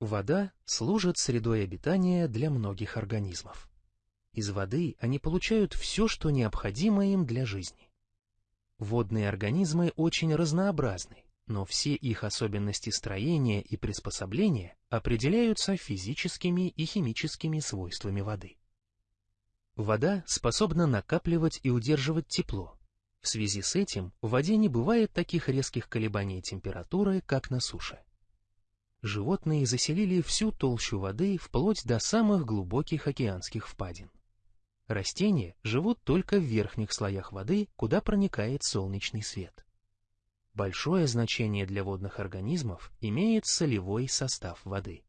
Вода служит средой обитания для многих организмов. Из воды они получают все, что необходимо им для жизни. Водные организмы очень разнообразны, но все их особенности строения и приспособления определяются физическими и химическими свойствами воды. Вода способна накапливать и удерживать тепло. В связи с этим в воде не бывает таких резких колебаний температуры, как на суше животные заселили всю толщу воды вплоть до самых глубоких океанских впадин. Растения живут только в верхних слоях воды, куда проникает солнечный свет. Большое значение для водных организмов имеет солевой состав воды.